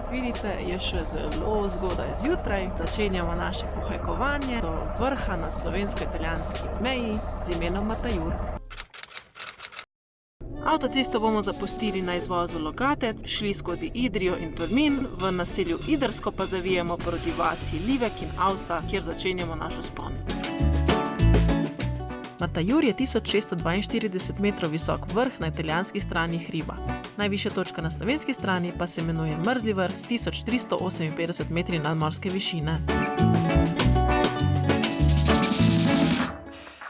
kot vidite, je še zelo zgodaj zjutraj. Začenjamo naše pohajkovanje do vrha na slovensko-italijanski meji z imenom Matajur. Avtocesto bomo zapustili na izvozu Logatec, šli skozi Idrijo in Tolmin, v naselju Idrsko pa zavijemo proti vasi Livek in Avsa, kjer začenjamo naš vzpon. Matajur je 1642 metrov visok vrh na italijanski strani hriba. Najvišja točka na slovenski strani pa se imenuje Mrzli vrh s 1358 metri nadmorske višine.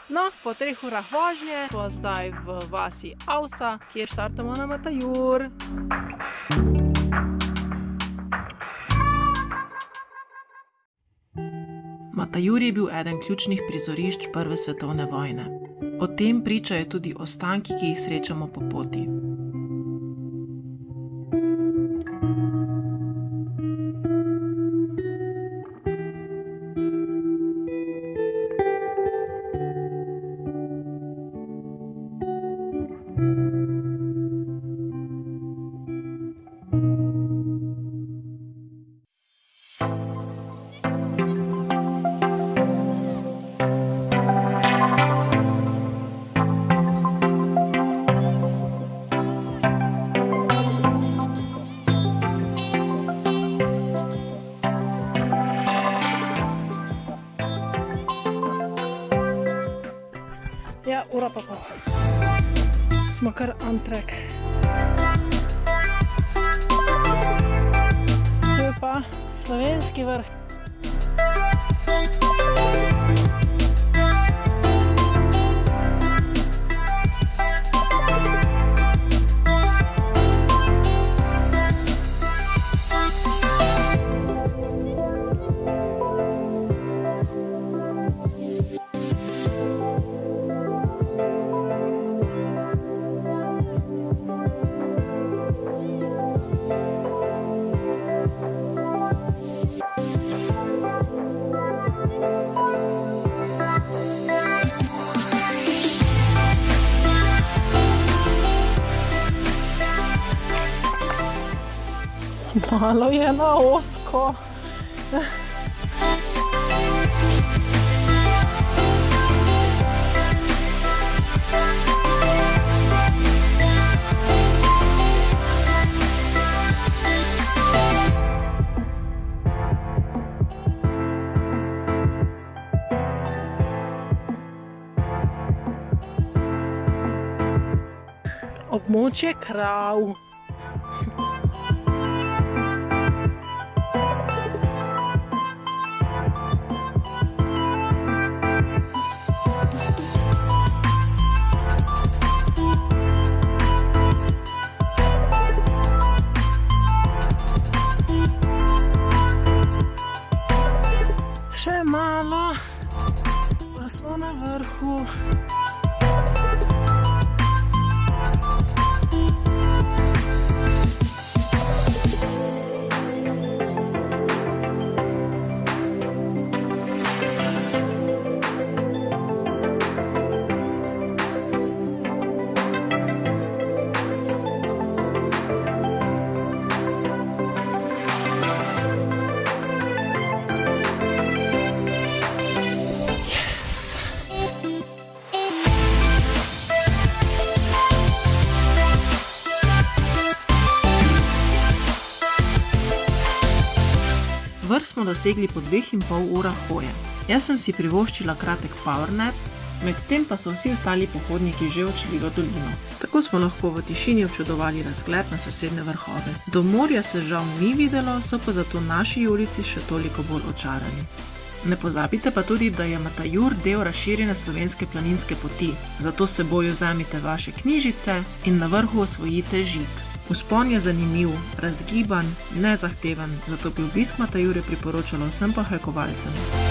No, po treh urah vožnje smo zdaj v vasi Avsa, kjer štartamo na Matajur. Matajur je bil eden ključnih prizorišč prve svetovne vojne. O tem pričajo tudi ostanki, ki jih srečamo po poti. Ura pa pol. Smo kar on track. Tu je pa slovenski vrh. Malo je na ozko. Območje krav. Še malo, pa smo na vrhu. Smo dosegli po dveh in pol urah hoje. Jaz sem si privoščila kratek power nap, medtem pa so vsi ostali pohodniki že odšli v dolino. Tako smo lahko v tišini občudovali razgled na sosedne vrhove. Do morja se žal ni videlo, so pa zato naši ulici še toliko bolj očarani. Ne pozabite pa tudi, da je Matajur del razširjene slovenske planinske poti, zato s seboj vzemite vaše knjižice in na vrhu osvojite žig. Vzpon je zanimiv, razgiban, nezahteven, zato bi obisk Matajure priporočala vsem pohajkovalcem.